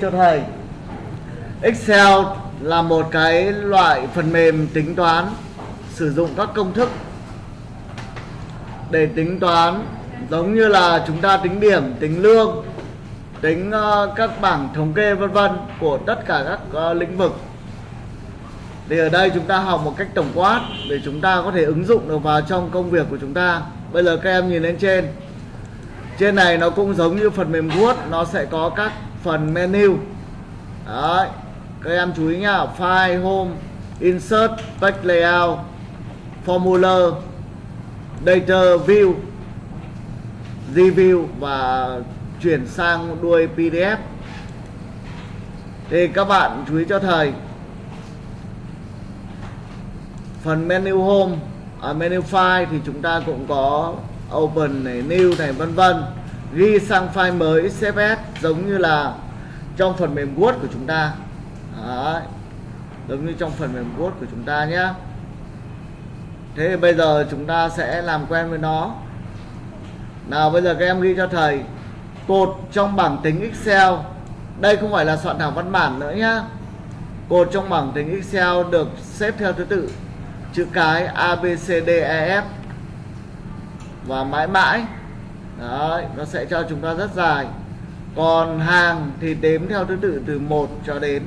cho thầy Excel là một cái loại phần mềm tính toán sử dụng các công thức để tính toán giống như là chúng ta tính điểm, tính lương, tính ờ, các bảng thống kê vân vân của tất cả các ờ, lĩnh vực. Thì ở đây chúng ta học một cách tổng quát để chúng ta có thể ứng dụng được vào trong công việc của chúng ta. Bây giờ các em nhìn lên trên. Trên này nó cũng giống như phần mềm Word, nó sẽ có các phần menu. Đấy. Các em chú ý nhá, file, home, insert, page layout, formula, data view, review và chuyển sang đuôi PDF. Thì các bạn chú ý cho thầy phần menu home ở menu file thì chúng ta cũng có open này new này vân vân ghi sang file mới CSS giống như là trong phần mềm Word của chúng ta. Đấy. giống như trong phần mềm Word của chúng ta nhé. Thế thì bây giờ chúng ta sẽ làm quen với nó. Nào, bây giờ các em ghi cho thầy. Cột trong bảng tính Excel. Đây không phải là soạn thảo văn bản nữa nhá. Cột trong bảng tính Excel được xếp theo thứ tự. Chữ cái A B C D E F. Và mãi mãi. Đấy, nó sẽ cho chúng ta rất dài. Còn hàng thì đếm theo thứ tự từ 1 cho đến.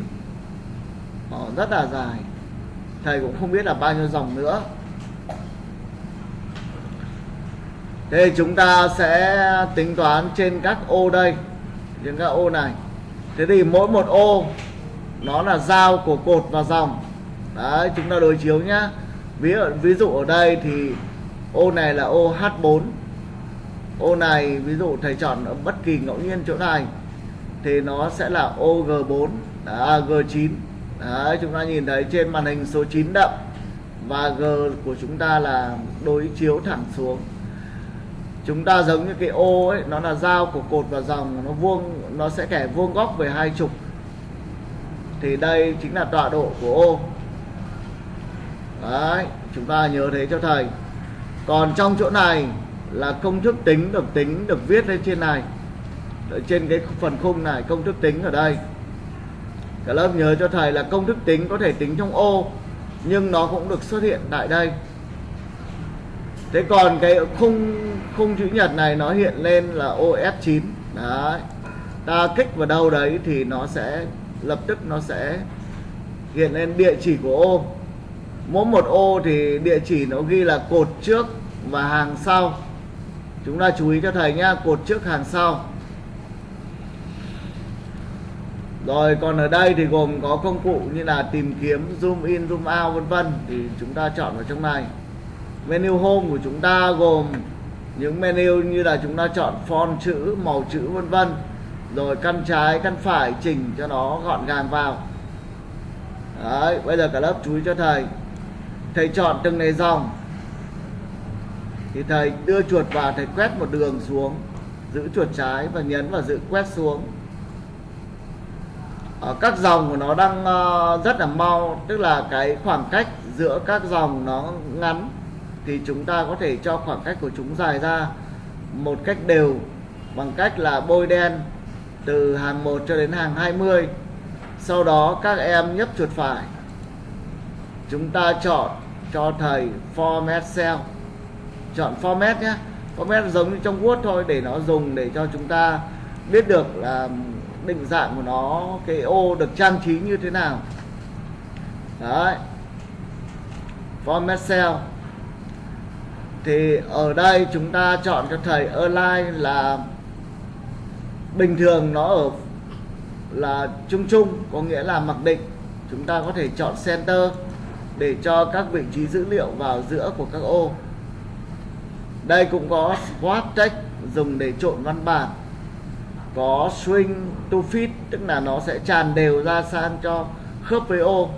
Đó, rất là dài. Thầy cũng không biết là bao nhiêu dòng nữa. Thế chúng ta sẽ tính toán trên các ô đây trên các ô này. Thế thì mỗi một ô nó là giao của cột và dòng. Đấy chúng ta đối chiếu nhá. Ví dụ, ví dụ ở đây thì ô này là ô H4 ô này ví dụ thầy chọn ở bất kỳ ngẫu nhiên chỗ này thì nó sẽ là ô G4 à, G9 Đấy, chúng ta nhìn thấy trên màn hình số 9 đậm và G của chúng ta là đối chiếu thẳng xuống. Chúng ta giống như cái ô ấy nó là dao của cột và dòng nó vuông nó sẽ kẻ vuông góc về hai trục. Thì đây chính là tọa độ của ô đấy chúng ta nhớ thế cho thầy. Còn trong chỗ này là công thức tính được tính, được viết lên trên này. Ở trên cái phần khung này, công thức tính ở đây. Cả lớp nhớ cho thầy là công thức tính có thể tính trong ô, nhưng nó cũng được xuất hiện tại đây. Thế còn cái khung khung chữ nhật này nó hiện lên là ô F9 đấy. Ta kích vào đâu đấy thì nó sẽ, lập tức nó sẽ hiện lên địa chỉ của ô. Mỗi một ô thì địa chỉ nó ghi là cột trước và hàng sau chúng ta chú ý cho thầy nhá, cột trước hàng sau. Rồi, còn ở đây thì gồm có công cụ như là tìm kiếm, zoom in, zoom out, vân vân. Thì chúng ta chọn vào trong này. Menu home của chúng ta gồm những menu như là chúng ta chọn font chữ, màu chữ, vân vân. Rồi, căn trái, căn phải, chỉnh cho nó gọn gàng vào. Đấy, bây giờ cả lớp chú ý cho thầy. Thầy chọn từng này dòng thì thầy đưa chuột vào, thầy quét một đường xuống, giữ chuột trái và nhấn vào giữ quét xuống. Ở các dòng của nó đang ờ, rất là mau, tức là cái khoảng cách giữa các dòng nó ngắn thì chúng ta có thể cho khoảng cách của chúng dài ra một cách đều bằng cách là bôi đen từ hàng 1 cho đến hàng 20 sau đó các em nhấp chuột phải. Chúng ta chọn cho thầy format cell chọn format nhé. Format giống như trong Word thôi, để nó dùng để cho chúng ta biết được là định dạng của nó, cái ô được trang trí như thế nào. Đấy. Format cell. Thì ở đây chúng ta chọn cho thầy online là bình thường nó ở là chung chung, có nghĩa là mặc định. Chúng ta có thể chọn center để cho các vị trí dữ liệu vào giữa của các ô đây cũng có swap text dùng để trộn văn bản. Có swing to fit tức là nó sẽ tràn đều ra sang cho khớp với ô.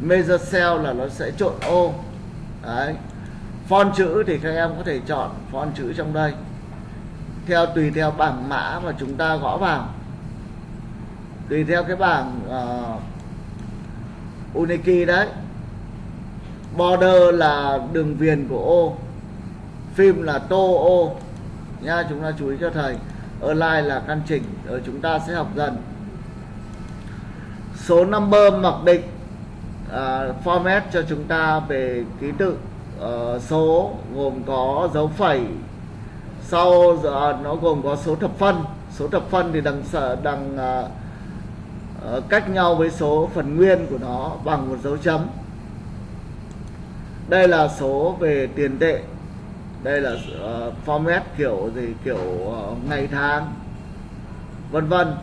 Measure cell là nó sẽ trộn ô. Đấy. Font chữ thì các em có thể chọn font chữ trong đây. Theo tùy theo bảng mã mà chúng ta gõ vào. Tùy theo cái bảng uh, Uniki đấy. Border là đường viền của ô phim là tô ô. Nha chúng ta chú ý cho thầy. Online là căn chỉnh ở chúng ta sẽ học dần. Số number mặc định uh, format cho chúng ta về ký tự. Uh, số gồm có dấu phẩy. Sau uh, nó gồm có số thập phân. Số thập phân thì đằng đằng uh, uh, cách nhau với số phần nguyên của nó bằng một dấu chấm. Đây là số về tiền tệ đây là uh, format kiểu gì kiểu uh, ngày tháng vân vân.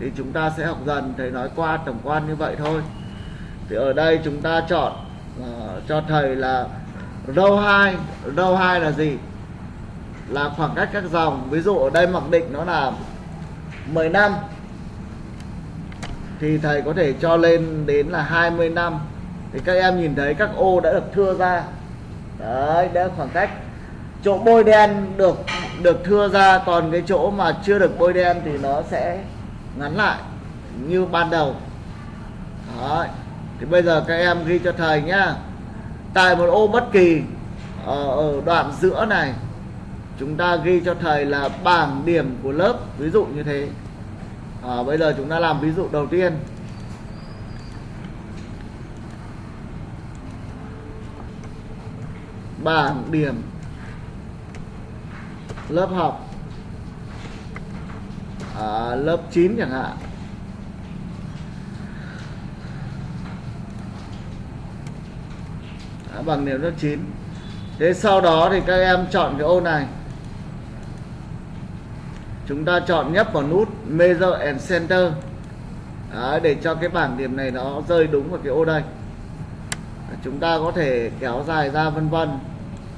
Thì chúng ta sẽ học dần thầy nói qua tổng quan như vậy thôi. Thì ở đây chúng ta chọn uh, cho thầy là row 2 row 2 là gì? Là khoảng cách các dòng. Ví dụ ở đây mặc định nó là 10 năm. Thì thầy có thể cho lên đến là 20 năm. Thì các em nhìn thấy các ô đã được thưa ra. Đấy đã khoảng cách chỗ bôi đen được được thưa ra còn cái chỗ mà chưa được bôi đen thì nó sẽ ngắn lại như ban đầu. Đấy. Thì bây giờ các em ghi cho thầy nhá. Tại một ô bất kỳ ở, ở đoạn giữa này chúng ta ghi cho thầy là bảng điểm của lớp ví dụ như thế. À, bây giờ chúng ta làm ví dụ đầu tiên. Bảng điểm lớp học. À, lớp 9 chẳng hạn. À, bằng điểm lớp 9 thế sau đó thì các em chọn cái ô này. Chúng ta chọn nhấp vào nút measure and center. Đấy, để cho cái bảng điểm này nó rơi đúng vào cái ô đây. Chúng ta có thể kéo dài ra vân vân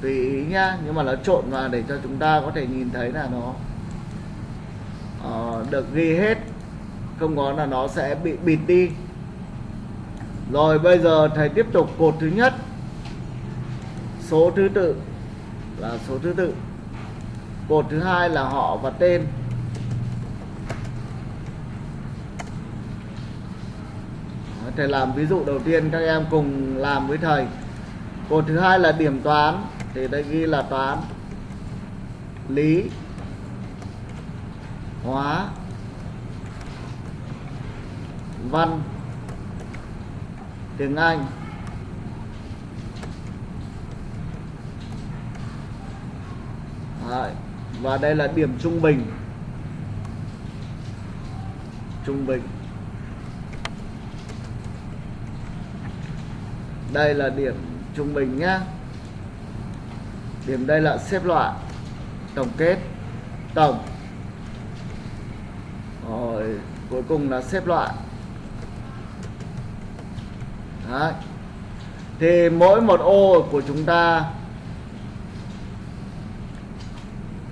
tùy ý nhá nhưng mà nó trộn vào để cho chúng ta có thể nhìn thấy là nó uh, được ghi hết. Không có là nó sẽ bị bịt đi. Rồi bây giờ thầy tiếp tục cột thứ nhất. Số thứ tự là số thứ tự. Cột thứ hai là họ và tên. Thầy làm ví dụ đầu tiên các em cùng làm với thầy. Cột thứ hai là điểm toán thì đây ghi là toán lý hóa văn tiếng anh. Đấy. và đây là điểm trung bình. Trung bình. Đây là điểm trung bình nhá điểm đây là xếp loại, tổng kết, tổng. Rồi, cuối cùng là xếp loại. Đấy. thì mỗi một ô của chúng ta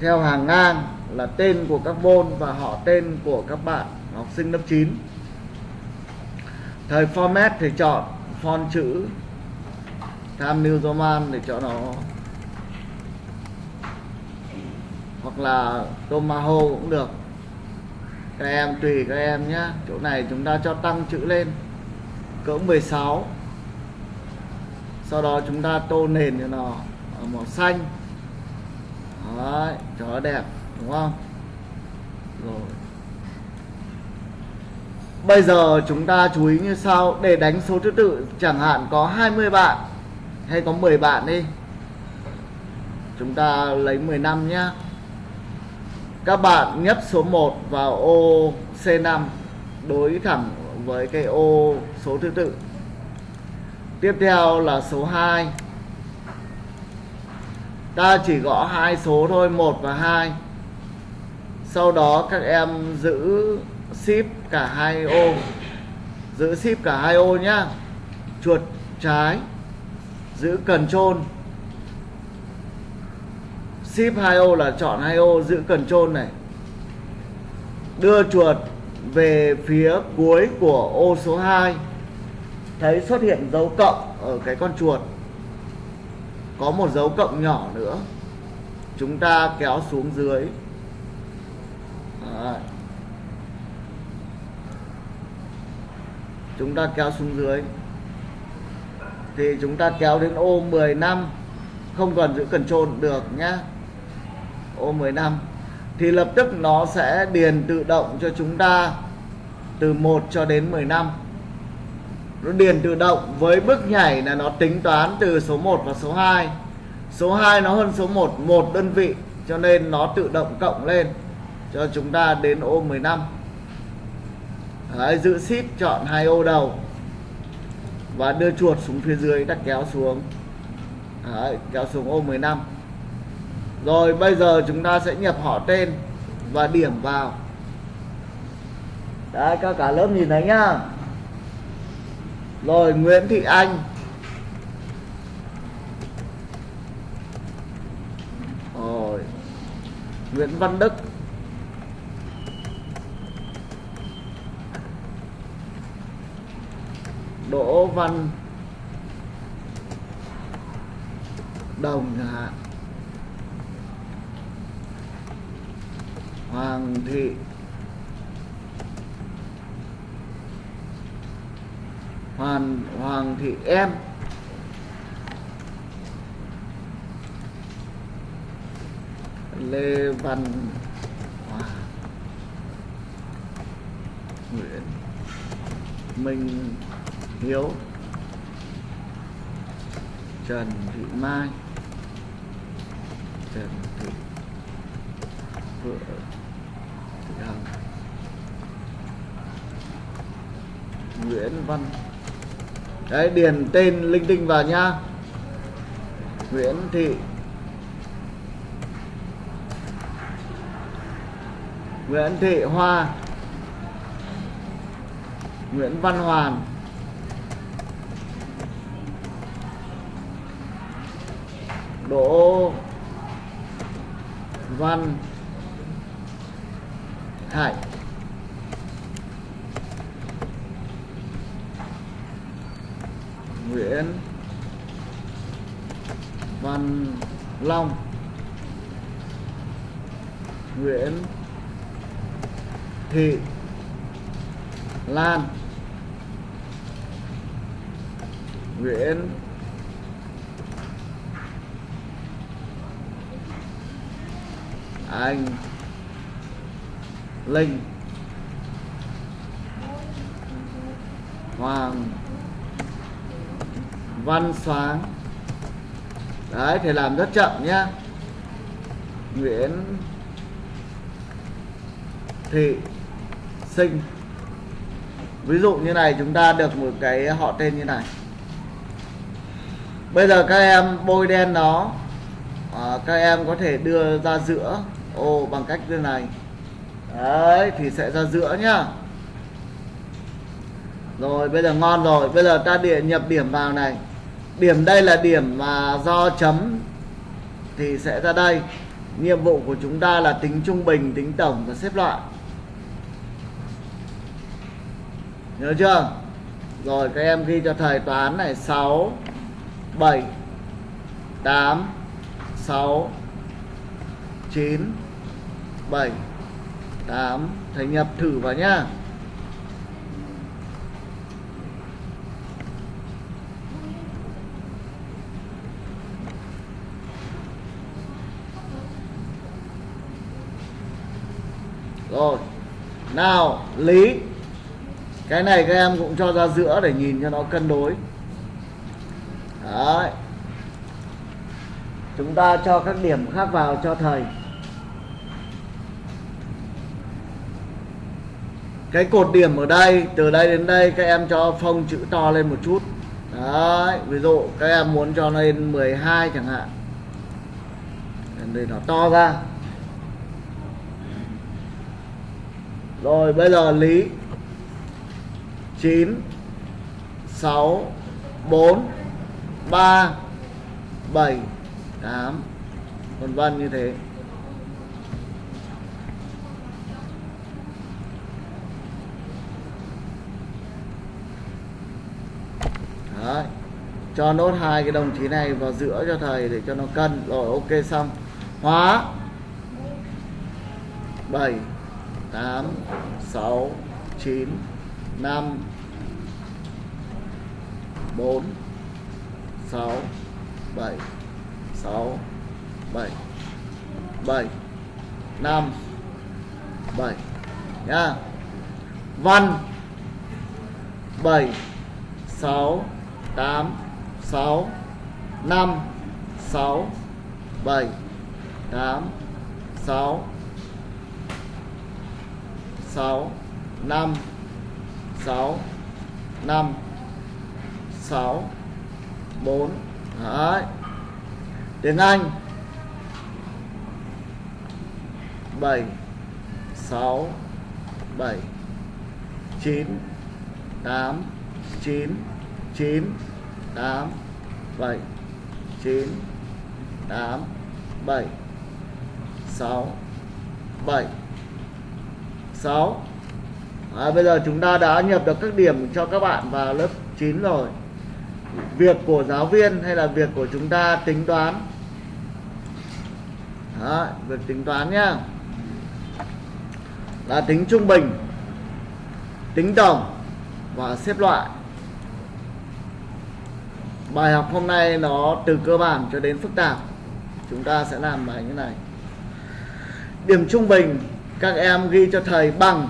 theo hàng ngang là tên của các môn và họ tên của các bạn học sinh lớp 9 thời format thì chọn font chữ, tham New Roman để cho nó hoặc là Tomaho cũng được. Các em tùy các em nhé chỗ này chúng ta cho tăng chữ lên. Cỡ 16 sau đó chúng ta tô nền cho nó ở màu xanh. Đấy, cho nó đẹp đúng không? Rồi. Bây giờ chúng ta chú ý như sau. Để đánh số thứ tự chẳng hạn có 20 bạn hay có 10 bạn đi. Chúng ta lấy 15 nhá các bạn nhấp số 1 vào ô C5 đối thẳng với cái ô số thứ tự. Tiếp theo là số 2 ta chỉ gõ hai số thôi 1 và 2 sau đó các em giữ ship cả hai ô. Giữ ship cả hai ô nhá. Chuột trái, giữ cần trôn ship hai ô là chọn hai ô giữ cần trôn này. Đưa chuột về phía cuối của ô số 2 thấy xuất hiện dấu cộng ở cái con chuột. Có một dấu cộng nhỏ nữa. Chúng ta kéo xuống dưới. Đấy. chúng ta kéo xuống dưới. Thì chúng ta kéo đến ô 10 năm. Không cần giữ cần trôn được nhá ô 15 thì lập tức nó sẽ điền tự động cho chúng ta từ 1 cho đến 15 nó điền tự động với bước nhảy là nó tính toán từ số 1 và số 2 số 2 nó hơn số 1 một đơn vị cho nên nó tự động cộng lên cho chúng ta đến ô 15 Đấy, giữ ship chọn hai ô đầu và đưa chuột xuống phía dưới đặt kéo xuống. Đấy, kéo xuống ô 15 rồi, bây giờ chúng ta sẽ nhập họ tên và điểm vào. Đấy, các cả lớp nhìn thấy nhá. Rồi, Nguyễn Thị Anh. Rồi, Nguyễn Văn Đức. Đỗ Văn Đồng chẳng hạn. Hoàng Thị. Hoàng Hoàng Thị Em. Lê Văn Hòa. Nguyễn Minh Hiếu. Trần Thị Mai. Trần Thị Phượng. Dạ. Nguyễn Văn. Đấy, điền tên linh tinh vào nhá. Nguyễn Thị. Nguyễn Thị Hoa. Nguyễn Văn Hoàn. Đỗ Văn Hải Nguyễn Văn Long Nguyễn Thị Lan Nguyễn Anh Linh Hoàng Văn Sáng. Đấy thì làm rất chậm nhá. Nguyễn Thị Sinh. Ví dụ như này chúng ta được một cái họ tên như này. Bây giờ các em bôi đen nó. À, Các em có thể đưa ra giữa. Ô bằng cách như này. Đấy thì sẽ ra giữa nhá. Rồi bây giờ ngon rồi. Bây giờ ta địa nhập điểm vào này. Điểm đây là điểm mà do chấm Thì sẽ ra đây. Nhiệm vụ của chúng ta là tính trung bình, tính tổng và xếp loại. Nhớ chưa? Rồi các em ghi cho thầy toán này. 6 7 8 6 9 7 8 Thầy nhập thử vào nhá. Rồi. Nào, Lý. Cái này các em cũng cho ra giữa để nhìn cho nó cân đối. Đấy. Chúng ta cho các điểm khác vào cho thầy. Cái cột điểm ở đây, Từ đây đến đây các em cho phông chữ to lên một chút. Đấy, Ví dụ các em muốn cho lên 12 chẳng hạn. Để nó to ra. Rồi, bây giờ lý. 9 6 4 3 7 8 vân vân như thế. Đấy. cho nốt hai cái đồng chí này vào giữa cho thầy để cho nó cân. Rồi, ok, xong. Hóa. 7 8 6 9 5 4 6 7 6 7 7 5 7 nhá. Văn 7 6 8 6 5 6 7 8 6 6 5 6 5 6 4 Đấy. Tiếng Anh. 7 6 7 9 8 9 9 8 7 9 8 7 6 7 6 à, Bây giờ chúng ta đã nhập được các điểm cho các bạn vào lớp 9 rồi. Việc của giáo viên hay là việc của chúng ta tính toán? Đó, Việc tính toán nhá. Là tính trung bình Tính tổng Và xếp loại. Bài học hôm nay nó từ cơ bản cho đến phức tạp. Chúng ta sẽ làm bài như này. Điểm trung bình các em ghi cho thầy bằng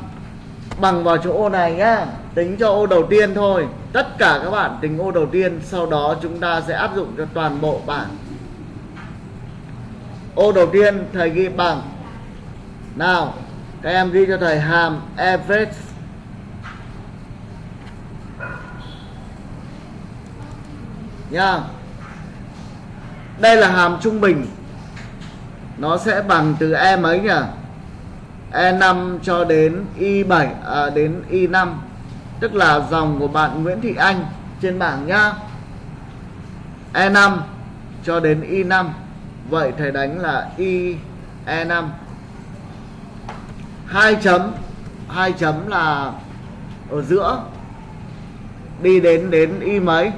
Bằng vào chỗ ô này nhá. Tính cho ô đầu tiên thôi. Tất cả các bạn tính ô đầu tiên, Sau đó chúng ta sẽ áp dụng cho toàn bộ bảng. Ô đầu tiên thầy ghi bằng. Nào, Các em ghi cho thầy hàm average Nha. Đây là hàm trung bình. Nó sẽ bằng từ E mấy nhỉ? E5 cho đến Y7 à, đến Y5 tức là dòng của bạn Nguyễn Thị Anh trên bảng nhá. E5 cho đến Y5 vậy thầy đánh là Y E5 hai chấm hai chấm là ở giữa. Đi đến đến y mấy?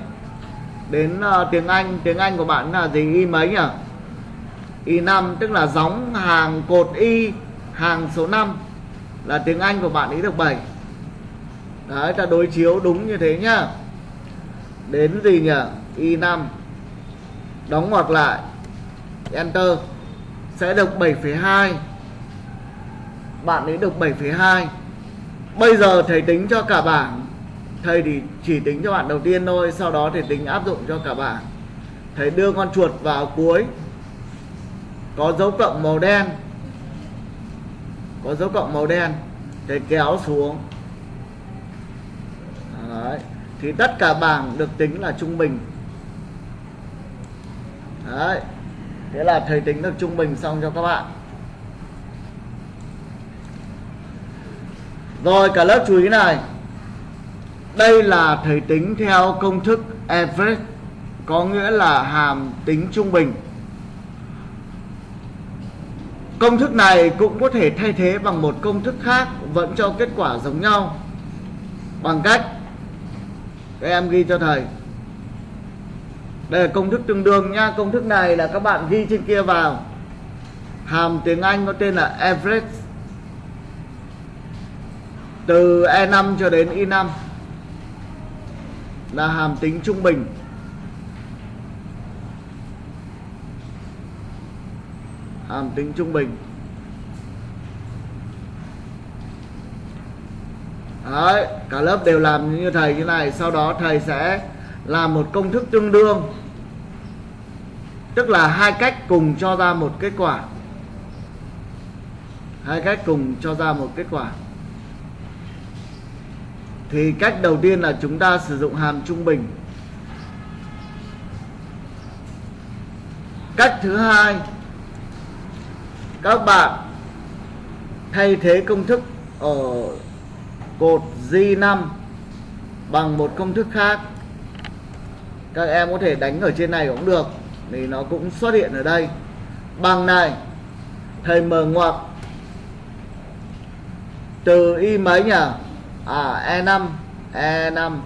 Đến uh, tiếng Anh tiếng Anh của bạn là gì? Y mấy nhỉ? Y 5 tức là gióng hàng cột y hàng số 5 là tiếng Anh của bạn ấy được 7 đấy ta đối chiếu đúng như thế nhá. Đến gì nhỉ? Y 5 đóng ngoặc lại. Enter. Sẽ được 7,2 bạn ấy được 7,2 bây giờ thầy tính cho cả bảng. Thầy thì chỉ tính cho bạn đầu tiên thôi sau đó thầy tính áp dụng cho cả bảng. Thầy đưa con chuột vào cuối. Có dấu cộng màu đen có dấu cộng màu đen. Để kéo xuống. Đấy. thì tất cả bảng được tính là trung bình. Đấy. thế là thầy tính được trung bình xong cho các bạn. Rồi, cả lớp chú ý này. Đây là thầy tính theo công thức average, có nghĩa là hàm tính trung bình công thức này cũng có thể thay thế bằng một công thức khác vẫn cho kết quả giống nhau. Bằng cách, các em ghi cho thầy. Đây là công thức tương đương nha. Công thức này là các bạn ghi trên kia vào. Hàm tiếng Anh có tên là average từ E5 cho đến I5 là hàm tính trung bình. Hàm tính trung bình. Đấy, cả lớp đều làm như thầy như này sau đó thầy sẽ làm một công thức tương đương. Tức là hai cách cùng cho ra một kết quả. Hai cách cùng cho ra một kết quả. Thì cách đầu tiên là chúng ta sử dụng hàm trung bình. Cách thứ hai các bạn thay thế công thức ở cột G5 bằng một công thức khác. Các em có thể đánh ở trên này cũng được thì nó cũng xuất hiện ở đây. Bằng này, thầy mở ngoặc. Từ y mấy nhỉ? À E5 E5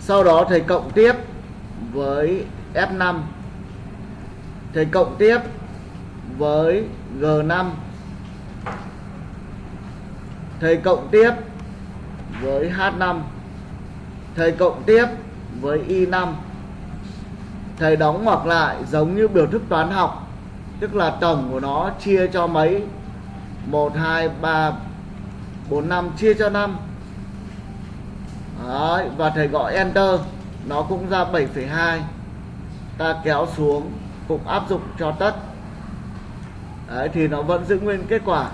sau đó thầy cộng tiếp với F5 thầy cộng tiếp với G5 thầy cộng tiếp với H5 thầy cộng tiếp với Y5 thầy đóng ngoặc lại giống như biểu thức toán học tức là tổng của nó chia cho mấy? 1 2 3 4 5 chia cho 5 Đấy, và thầy gọi enter nó cũng ra 7,2 ta kéo xuống cũng áp dụng cho tất. Đấy, thì nó vẫn giữ nguyên kết quả.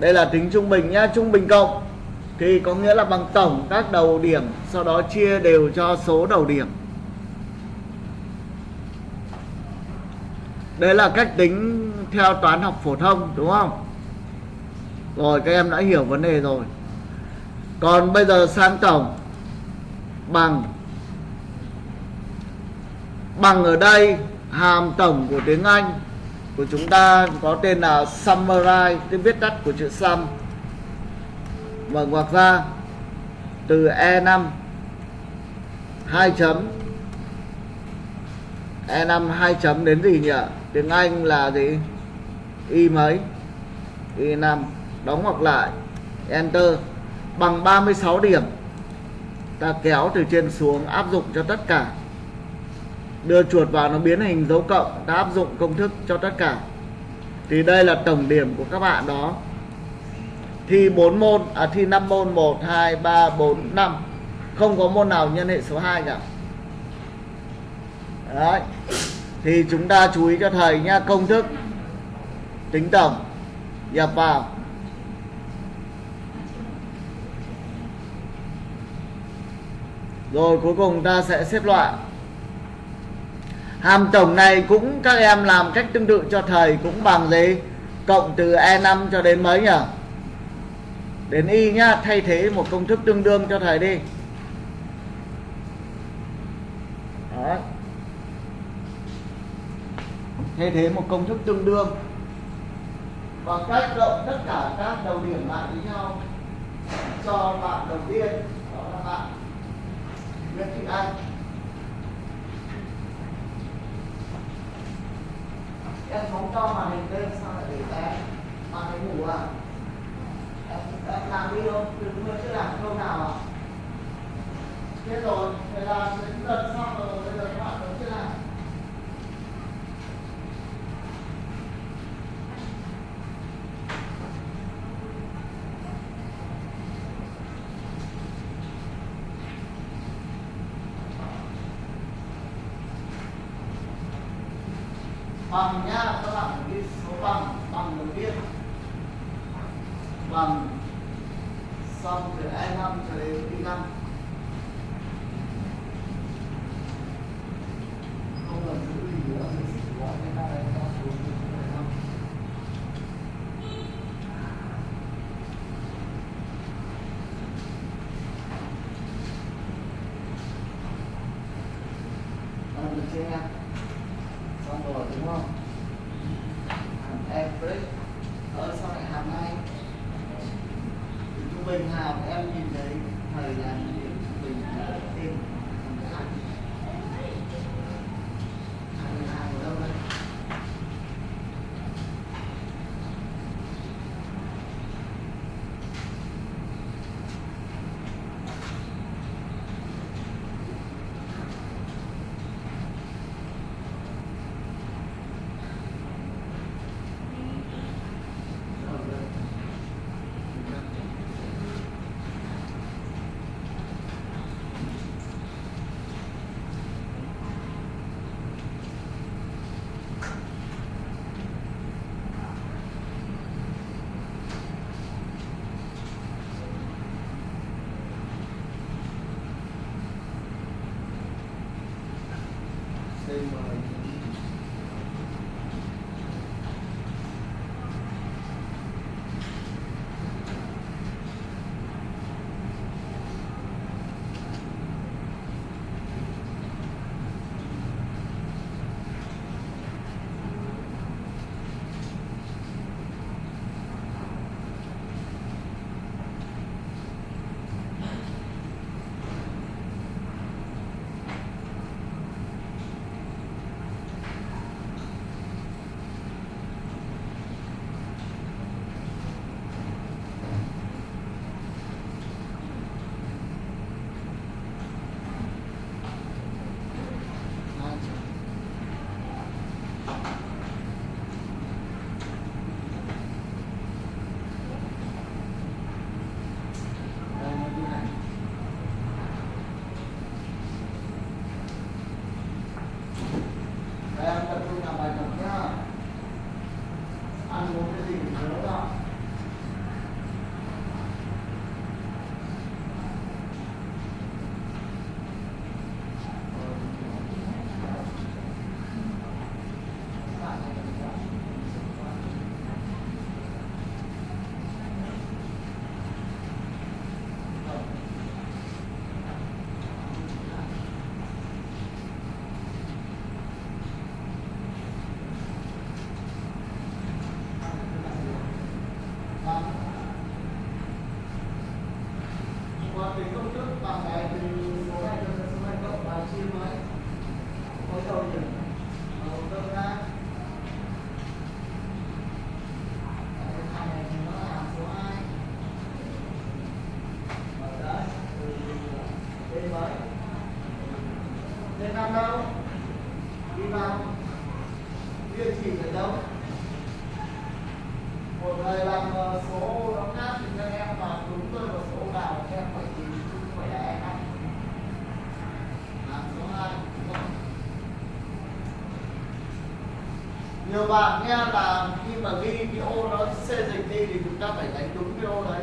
Đây là tính trung bình nhá trung bình cộng. Thì có nghĩa là bằng tổng các đầu điểm sau đó chia đều cho số đầu điểm. Đấy là cách tính theo toán học phổ thông đúng không? Rồi các em đã hiểu vấn đề rồi. Còn bây giờ sang tổng. Bằng. Bằng ở đây hàm tổng của tiếng Anh của chúng ta có tên là Samurai tên viết tắt của chữ Sam. Và ngoặc ra từ E5 2 chấm. E5 2 chấm đến gì nhỉ? Tiếng Anh là gì? Y mấy? Y 5 đóng ngoặc lại. Enter. Bằng 36 điểm. Ta kéo từ trên xuống, áp dụng cho tất cả đưa chuột vào nó biến hình dấu cộng, ta áp dụng công thức cho tất cả. Thì đây là tổng điểm của các bạn đó. Thi 4 môn à thi 5 môn 1 2 3 4 5 không có môn nào nhân hệ số 2 cả. Đấy. Thì chúng ta chú ý cho thầy nha công thức. Tính tổng. Nhập vào. Rồi cuối cùng ta sẽ xếp loại hàm tổng này cũng các em làm cách tương tự cho thầy cũng bằng gì? Cộng từ e5 cho đến mấy nhỉ? Đến y nhá, thay thế một công thức tương đương cho thầy đi. Đó. thay thế một công thức tương đương. Bằng cách cộng tất cả các đầu điểm lại với nhau. Cho bạn đầu tiên, đó là bạn Nguyễn Thị Anh. Em không cho màn hình lên sao lại để té? Màn hình ngủ à? Em, em làm đi không? Đừng mới chưa làm câu nào à? Biết rồi thế là đến lần xong rồi bây giờ các bạn vẫn chưa làm bằng nhá các bạn ghi nhiều bạn nghe là khi mà ghi cái ô nó xê dịch đi thì chúng ta phải đánh đúng cái ô đấy.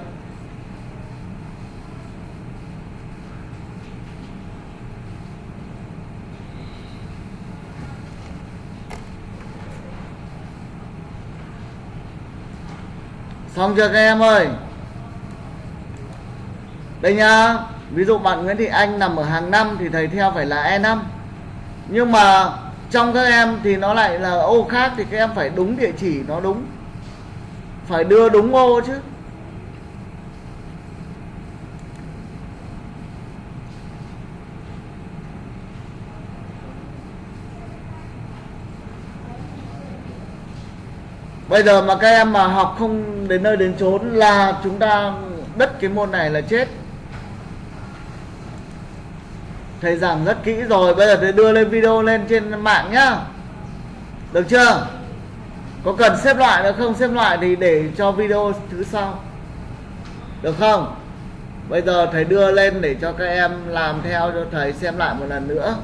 Xong chưa các em ơi? Đây nhá, ví dụ bạn Nguyễn Thị Anh nằm ở hàng năm thì thầy theo phải là E5 nhưng mà trong các em thì nó lại là ô khác thì các em phải đúng địa chỉ nó đúng phải đưa đúng ô chứ Bây giờ mà các em mà học không đến nơi đến chốn là chúng ta đứt cái môn này là chết. Thầy giảng rất kỹ rồi, bây giờ thầy đưa lên video lên trên mạng nhá. Được chưa? Có cần xếp loại nữa không? Xếp loại thì để cho video thứ sau. Được không? Bây giờ thầy đưa lên để cho các em làm theo cho thầy xem lại một lần nữa.